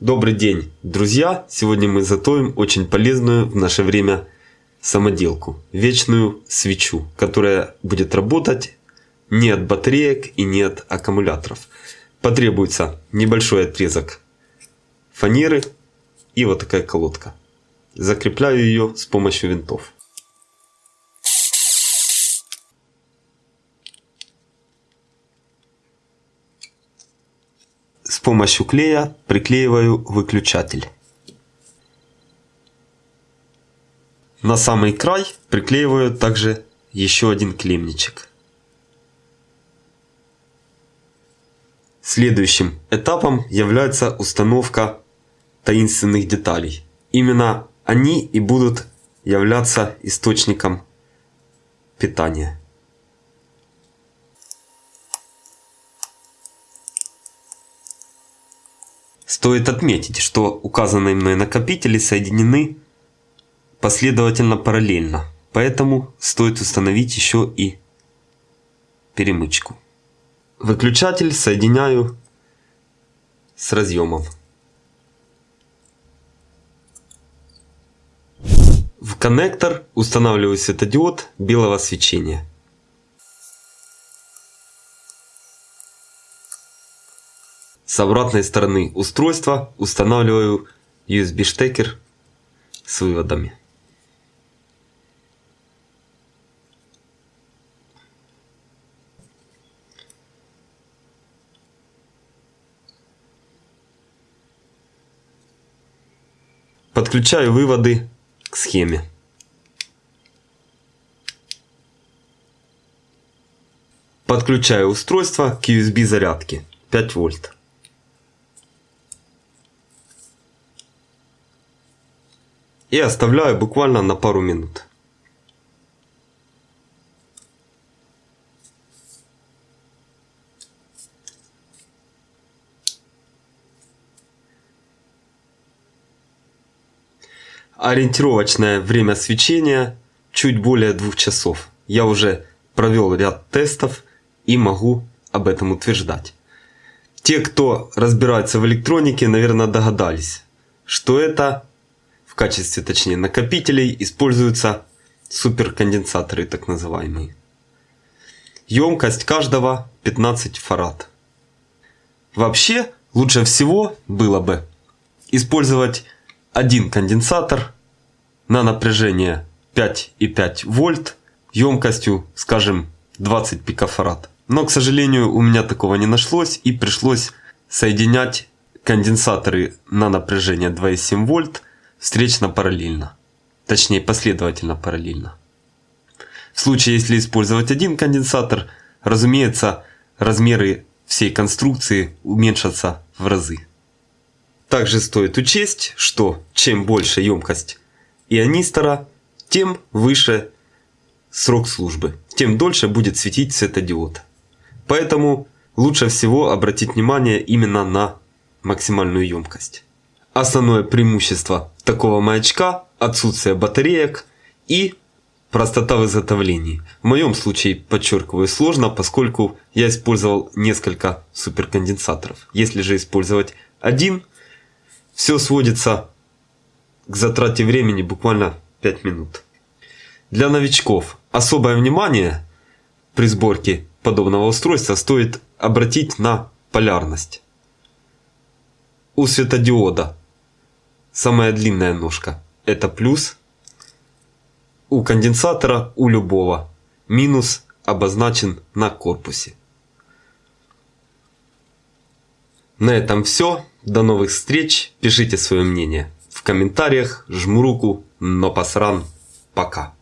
Добрый день, друзья! Сегодня мы затоим очень полезную в наше время самоделку, вечную свечу, которая будет работать не от батареек и не от аккумуляторов. Потребуется небольшой отрезок фанеры и вот такая колодка. Закрепляю ее с помощью винтов. С помощью клея приклеиваю выключатель. На самый край приклеиваю также еще один клемничек. Следующим этапом является установка таинственных деталей. Именно они и будут являться источником питания. Стоит отметить, что указанные мной накопители соединены последовательно параллельно, поэтому стоит установить еще и перемычку. Выключатель соединяю с разъемом. В коннектор устанавливаю светодиод белого свечения. С обратной стороны устройства устанавливаю USB штекер с выводами. Подключаю выводы к схеме. Подключаю устройство к USB зарядке 5 вольт. И оставляю буквально на пару минут. Ориентировочное время свечения чуть более двух часов. Я уже провел ряд тестов и могу об этом утверждать. Те, кто разбирается в электронике, наверное, догадались, что это качестве, точнее, накопителей используются суперконденсаторы, так называемые. Емкость каждого 15 фарад. Вообще, лучше всего было бы использовать один конденсатор на напряжение 5,5 вольт емкостью, скажем, 20 пикофарад. Но, к сожалению, у меня такого не нашлось и пришлось соединять конденсаторы на напряжение 2,7 вольт встречно параллельно. Точнее, последовательно параллельно. В случае, если использовать один конденсатор, разумеется, размеры всей конструкции уменьшатся в разы. Также стоит учесть, что чем больше емкость ионистора, тем выше срок службы, тем дольше будет светить светодиод. Поэтому лучше всего обратить внимание именно на максимальную емкость. Основное преимущество такого маячка – отсутствие батареек и простота в изготовлении. В моем случае, подчеркиваю, сложно, поскольку я использовал несколько суперконденсаторов. Если же использовать один, все сводится к затрате времени буквально 5 минут. Для новичков особое внимание при сборке подобного устройства стоит обратить на полярность. У светодиода самая длинная ножка. Это плюс. У конденсатора, у любого. Минус обозначен на корпусе. На этом все. До новых встреч. Пишите свое мнение в комментариях. Жму руку. Но посран. Пока.